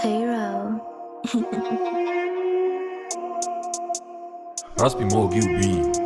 Cairo. Raspi Mo Gil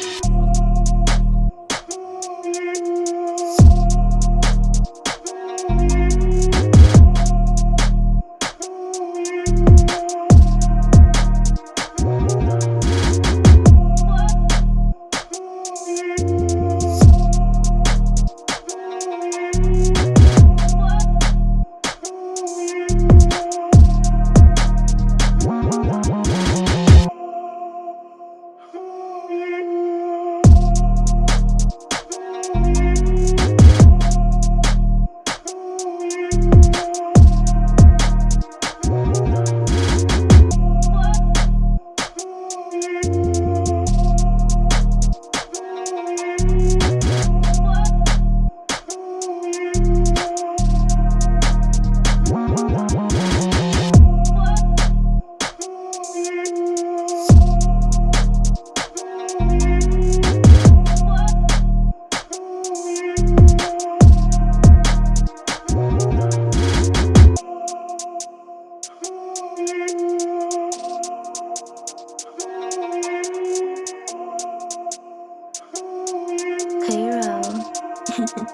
Gil Cairo.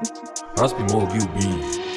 Raspi Mo Gil